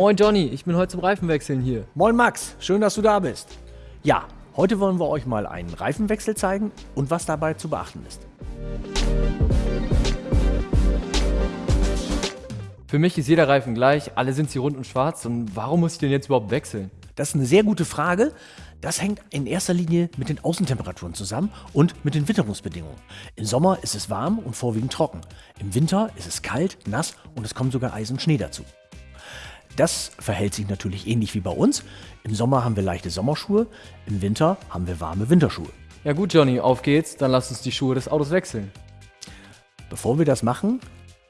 Moin Johnny, ich bin heute zum Reifenwechseln hier. Moin Max, schön, dass du da bist. Ja, heute wollen wir euch mal einen Reifenwechsel zeigen und was dabei zu beachten ist. Für mich ist jeder Reifen gleich, alle sind sie rund und schwarz und warum muss ich den jetzt überhaupt wechseln? Das ist eine sehr gute Frage. Das hängt in erster Linie mit den Außentemperaturen zusammen und mit den Witterungsbedingungen. Im Sommer ist es warm und vorwiegend trocken. Im Winter ist es kalt, nass und es kommt sogar Eis und Schnee dazu. Das verhält sich natürlich ähnlich wie bei uns. Im Sommer haben wir leichte Sommerschuhe, im Winter haben wir warme Winterschuhe. Ja gut Johnny, auf geht's, dann lass uns die Schuhe des Autos wechseln. Bevor wir das machen,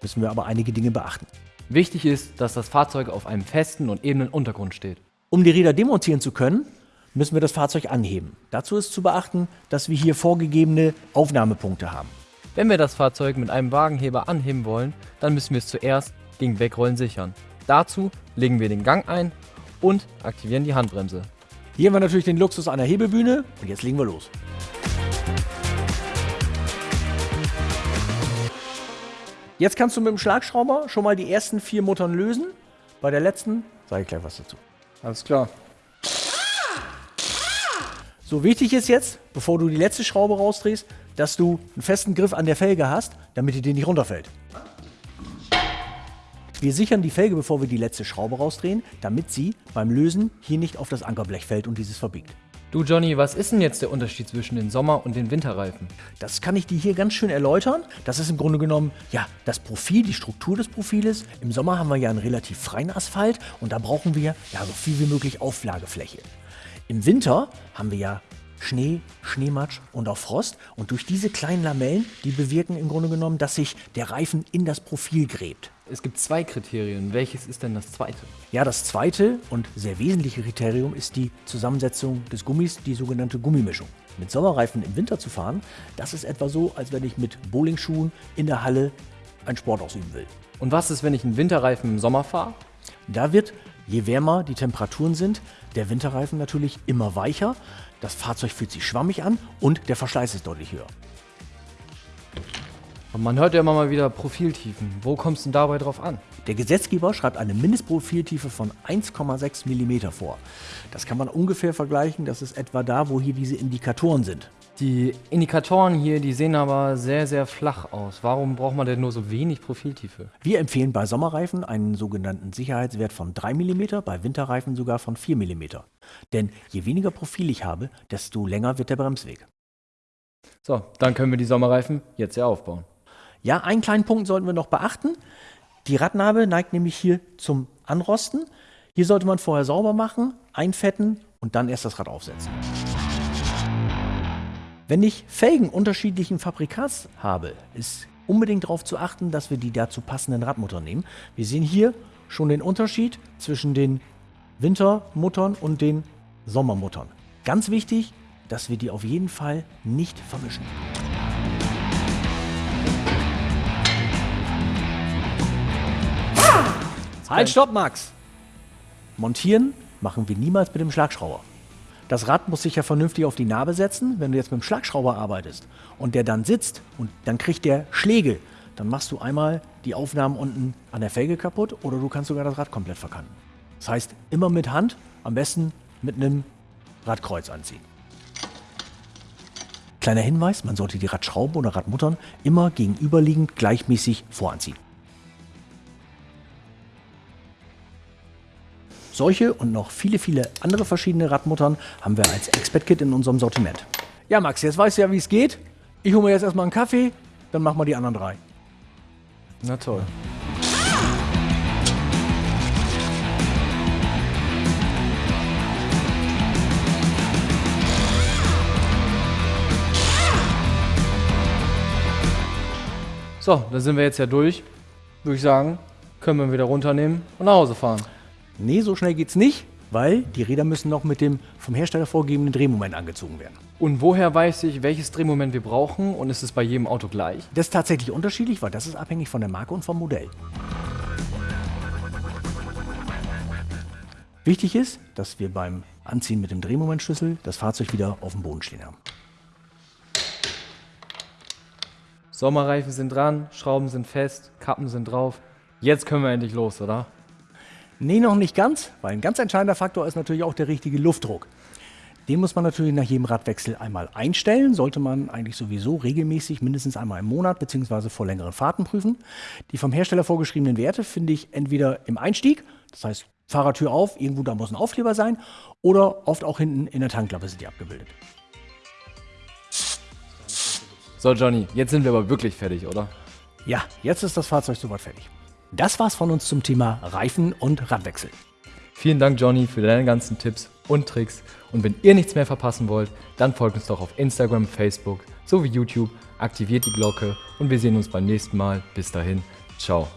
müssen wir aber einige Dinge beachten. Wichtig ist, dass das Fahrzeug auf einem festen und ebenen Untergrund steht. Um die Räder demontieren zu können, müssen wir das Fahrzeug anheben. Dazu ist zu beachten, dass wir hier vorgegebene Aufnahmepunkte haben. Wenn wir das Fahrzeug mit einem Wagenheber anheben wollen, dann müssen wir es zuerst gegen Wegrollen sichern. Dazu legen wir den Gang ein und aktivieren die Handbremse. Hier haben wir natürlich den Luxus einer Hebebühne und jetzt legen wir los. Jetzt kannst du mit dem Schlagschrauber schon mal die ersten vier Muttern lösen. Bei der letzten sage ich gleich was dazu. Alles klar. So wichtig ist jetzt, bevor du die letzte Schraube rausdrehst, dass du einen festen Griff an der Felge hast, damit die dir nicht runterfällt. Wir sichern die Felge, bevor wir die letzte Schraube rausdrehen, damit sie beim Lösen hier nicht auf das Ankerblech fällt und dieses verbiegt. Du Johnny, was ist denn jetzt der Unterschied zwischen den Sommer- und den Winterreifen? Das kann ich dir hier ganz schön erläutern. Das ist im Grunde genommen ja das Profil, die Struktur des Profiles. Im Sommer haben wir ja einen relativ freien Asphalt und da brauchen wir ja so viel wie möglich Auflagefläche. Im Winter haben wir ja Schnee, Schneematsch und auch Frost. Und durch diese kleinen Lamellen, die bewirken im Grunde genommen, dass sich der Reifen in das Profil gräbt. Es gibt zwei Kriterien. Welches ist denn das zweite? Ja, das zweite und sehr wesentliche Kriterium ist die Zusammensetzung des Gummis, die sogenannte Gummimischung. Mit Sommerreifen im Winter zu fahren, das ist etwa so, als wenn ich mit Bowlingschuhen in der Halle einen Sport ausüben will. Und was ist, wenn ich einen Winterreifen im Sommer fahre? Da wird Je wärmer die Temperaturen sind, der Winterreifen natürlich immer weicher, das Fahrzeug fühlt sich schwammig an und der Verschleiß ist deutlich höher. Und man hört ja immer mal wieder Profiltiefen. Wo kommst du denn dabei drauf an? Der Gesetzgeber schreibt eine Mindestprofiltiefe von 1,6 mm vor. Das kann man ungefähr vergleichen, das ist etwa da, wo hier diese Indikatoren sind. Die Indikatoren hier, die sehen aber sehr, sehr flach aus. Warum braucht man denn nur so wenig Profiltiefe? Wir empfehlen bei Sommerreifen einen sogenannten Sicherheitswert von 3 mm, bei Winterreifen sogar von 4 mm. Denn je weniger Profil ich habe, desto länger wird der Bremsweg. So, dann können wir die Sommerreifen jetzt ja aufbauen. Ja, einen kleinen Punkt sollten wir noch beachten. Die Radnabe neigt nämlich hier zum Anrosten. Hier sollte man vorher sauber machen, einfetten und dann erst das Rad aufsetzen. Wenn ich Felgen unterschiedlichen Fabrikats habe, ist unbedingt darauf zu achten, dass wir die dazu passenden Radmuttern nehmen. Wir sehen hier schon den Unterschied zwischen den Wintermuttern und den Sommermuttern. Ganz wichtig, dass wir die auf jeden Fall nicht vermischen. Halt, stopp, Max! Montieren machen wir niemals mit dem Schlagschrauber. Das Rad muss sich ja vernünftig auf die Narbe setzen. Wenn du jetzt mit dem Schlagschrauber arbeitest und der dann sitzt und dann kriegt der Schläge, dann machst du einmal die Aufnahmen unten an der Felge kaputt oder du kannst sogar das Rad komplett verkanten. Das heißt, immer mit Hand, am besten mit einem Radkreuz anziehen. Kleiner Hinweis, man sollte die Radschrauben oder Radmuttern immer gegenüberliegend gleichmäßig voranziehen. Solche und noch viele, viele andere verschiedene Radmuttern haben wir als Expert-Kit in unserem Sortiment. Ja, Max, jetzt weißt du ja, wie es geht. Ich hole mir jetzt erstmal einen Kaffee, dann machen wir die anderen drei. Na toll. So, da sind wir jetzt ja durch. Würde ich sagen, können wir wieder runternehmen und nach Hause fahren. Nee, so schnell geht's nicht, weil die Räder müssen noch mit dem vom Hersteller vorgegebenen Drehmoment angezogen werden. Und woher weiß ich, welches Drehmoment wir brauchen und ist es bei jedem Auto gleich? Das ist tatsächlich unterschiedlich, weil das ist abhängig von der Marke und vom Modell. Wichtig ist, dass wir beim Anziehen mit dem Drehmomentschlüssel das Fahrzeug wieder auf dem Boden stehen haben. Sommerreifen sind dran, Schrauben sind fest, Kappen sind drauf. Jetzt können wir endlich los, oder? Nee, noch nicht ganz, weil ein ganz entscheidender Faktor ist natürlich auch der richtige Luftdruck. Den muss man natürlich nach jedem Radwechsel einmal einstellen, sollte man eigentlich sowieso regelmäßig mindestens einmal im Monat bzw. vor längeren Fahrten prüfen. Die vom Hersteller vorgeschriebenen Werte finde ich entweder im Einstieg, das heißt Fahrertür auf, irgendwo da muss ein Aufkleber sein, oder oft auch hinten in der Tankklappe sind die abgebildet. So, Johnny, jetzt sind wir aber wirklich fertig, oder? Ja, jetzt ist das Fahrzeug soweit fertig. Das war's von uns zum Thema Reifen und Radwechsel. Vielen Dank, Johnny, für deine ganzen Tipps und Tricks. Und wenn ihr nichts mehr verpassen wollt, dann folgt uns doch auf Instagram, Facebook sowie YouTube, aktiviert die Glocke und wir sehen uns beim nächsten Mal. Bis dahin, ciao.